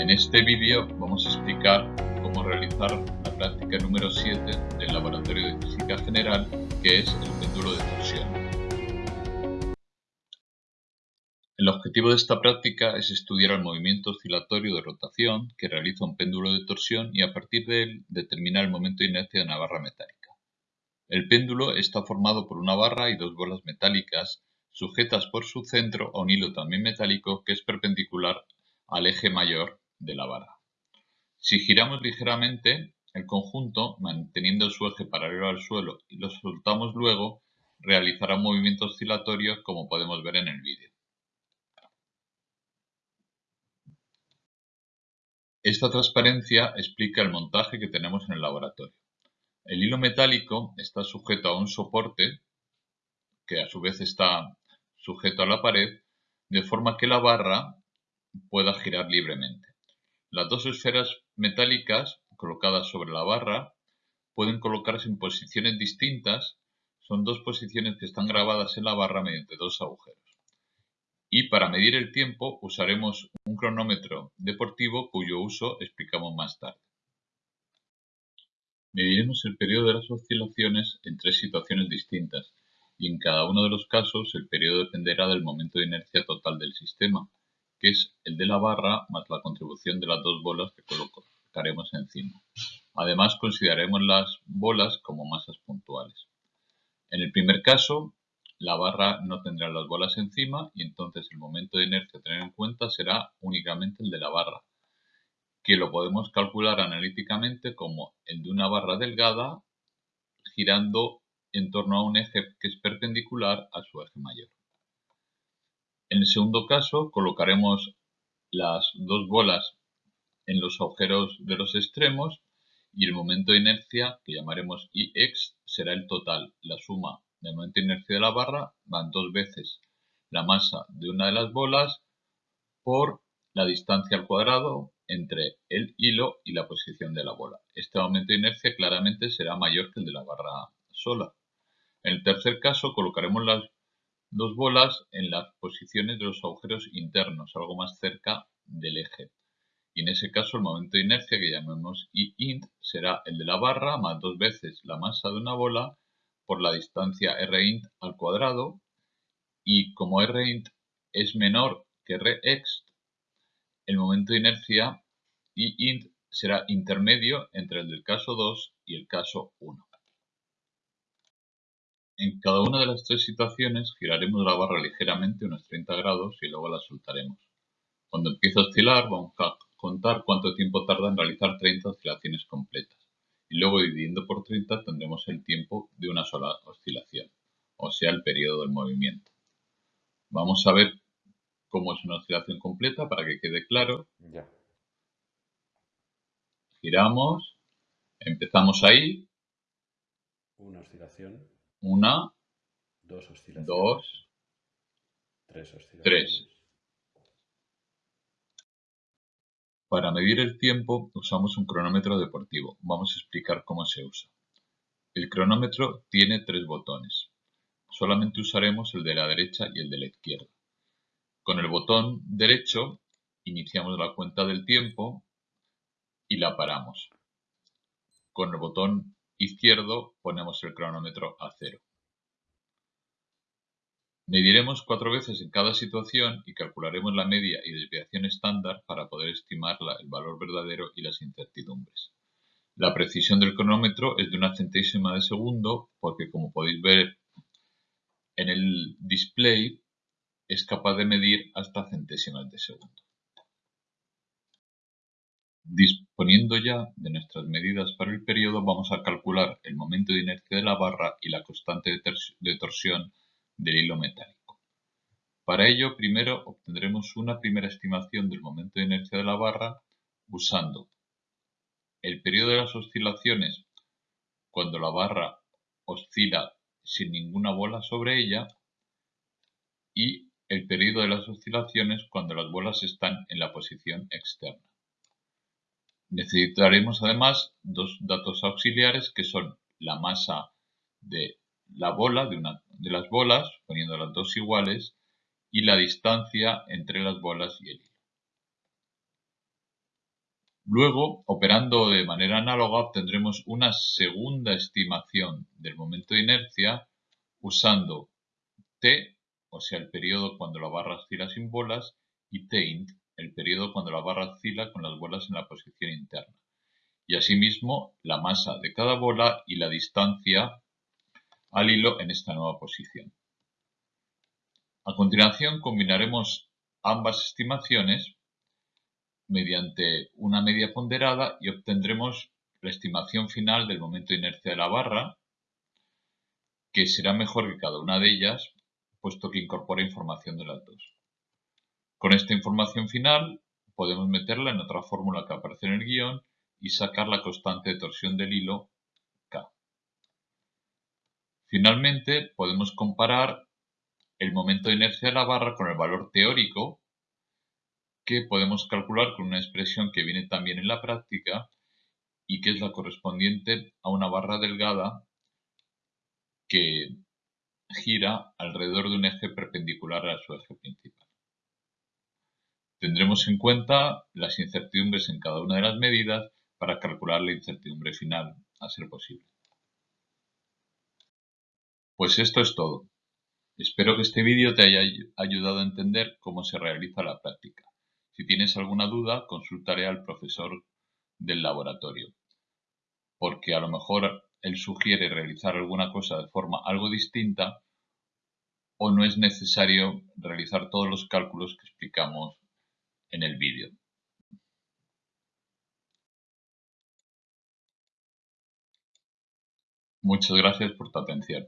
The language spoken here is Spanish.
En este vídeo vamos a explicar cómo realizar la práctica número 7 del Laboratorio de Física General, que es el péndulo de torsión. El objetivo de esta práctica es estudiar el movimiento oscilatorio de rotación que realiza un péndulo de torsión y a partir de él determinar el momento de inercia de una barra metálica. El péndulo está formado por una barra y dos bolas metálicas sujetas por su centro a un hilo también metálico que es perpendicular al eje mayor de la barra. Si giramos ligeramente el conjunto, manteniendo su eje paralelo al suelo y lo soltamos luego, realizará un movimiento oscilatorio como podemos ver en el vídeo. Esta transparencia explica el montaje que tenemos en el laboratorio. El hilo metálico está sujeto a un soporte que a su vez está sujeto a la pared, de forma que la barra pueda girar libremente. Las dos esferas metálicas colocadas sobre la barra pueden colocarse en posiciones distintas, son dos posiciones que están grabadas en la barra mediante dos agujeros. Y para medir el tiempo usaremos un cronómetro deportivo cuyo uso explicamos más tarde. Mediremos el periodo de las oscilaciones en tres situaciones distintas, y en cada uno de los casos el periodo dependerá del momento de inercia total del sistema, que es el de la barra más la contribución de las dos bolas que colocaremos encima. Además consideraremos las bolas como masas puntuales. En el primer caso, la barra no tendrá las bolas encima y entonces el momento de inercia a tener en cuenta será únicamente el de la barra, que lo podemos calcular analíticamente como el de una barra delgada girando en torno a un eje que es perpendicular a su eje mayor. En el segundo caso colocaremos las dos bolas en los agujeros de los extremos y el momento de inercia, que llamaremos Ix, será el total, la suma del momento de inercia de la barra van dos veces la masa de una de las bolas por la distancia al cuadrado entre el hilo y la posición de la bola. Este momento de inercia claramente será mayor que el de la barra sola. En el tercer caso colocaremos las dos bolas en las posiciones de los agujeros internos, algo más cerca del eje. Y en ese caso el momento de inercia que llamemos int será el de la barra más dos veces la masa de una bola por la distancia rint al cuadrado y como rint es menor que rext, el momento de inercia int será intermedio entre el del caso 2 y el caso 1. En cada una de las tres situaciones giraremos la barra ligeramente unos 30 grados y luego la soltaremos. Cuando empiece a oscilar vamos a contar cuánto tiempo tarda en realizar 30 oscilaciones completas. Y luego dividiendo por 30 tendremos el tiempo de una sola oscilación, o sea el periodo del movimiento. Vamos a ver cómo es una oscilación completa para que quede claro. Giramos, empezamos ahí. Una oscilación una, dos, dos tres, tres. Para medir el tiempo usamos un cronómetro deportivo. Vamos a explicar cómo se usa. El cronómetro tiene tres botones. Solamente usaremos el de la derecha y el de la izquierda. Con el botón derecho iniciamos la cuenta del tiempo y la paramos. Con el botón izquierdo ponemos el cronómetro a cero. Mediremos cuatro veces en cada situación y calcularemos la media y desviación estándar para poder estimar el valor verdadero y las incertidumbres. La precisión del cronómetro es de una centésima de segundo porque como podéis ver en el display es capaz de medir hasta centésimas de segundo. Disponiendo ya de nuestras medidas para el periodo, vamos a calcular el momento de inercia de la barra y la constante de torsión del hilo metálico. Para ello, primero obtendremos una primera estimación del momento de inercia de la barra usando el periodo de las oscilaciones cuando la barra oscila sin ninguna bola sobre ella y el periodo de las oscilaciones cuando las bolas están en la posición externa. Necesitaremos además dos datos auxiliares que son la masa de la bola de una de las bolas, poniendo las dos iguales, y la distancia entre las bolas y el hilo. Luego, operando de manera análoga, obtendremos una segunda estimación del momento de inercia usando t, o sea, el periodo cuando la barra oscila sin bolas, y t-int, el periodo cuando la barra oscila con las bolas en la posición interna. Y asimismo, la masa de cada bola y la distancia al hilo en esta nueva posición. A continuación, combinaremos ambas estimaciones mediante una media ponderada y obtendremos la estimación final del momento de inercia de la barra, que será mejor que cada una de ellas, puesto que incorpora información de las dos. Con esta información final podemos meterla en otra fórmula que aparece en el guion y sacar la constante de torsión del hilo K. Finalmente podemos comparar el momento de inercia de la barra con el valor teórico que podemos calcular con una expresión que viene también en la práctica y que es la correspondiente a una barra delgada que gira alrededor de un eje perpendicular a su eje principal. Tendremos en cuenta las incertidumbres en cada una de las medidas para calcular la incertidumbre final, a ser posible. Pues esto es todo. Espero que este vídeo te haya ayudado a entender cómo se realiza la práctica. Si tienes alguna duda, consultaré al profesor del laboratorio, porque a lo mejor él sugiere realizar alguna cosa de forma algo distinta o no es necesario realizar todos los cálculos que explicamos en el vídeo. Muchas gracias por tu atención.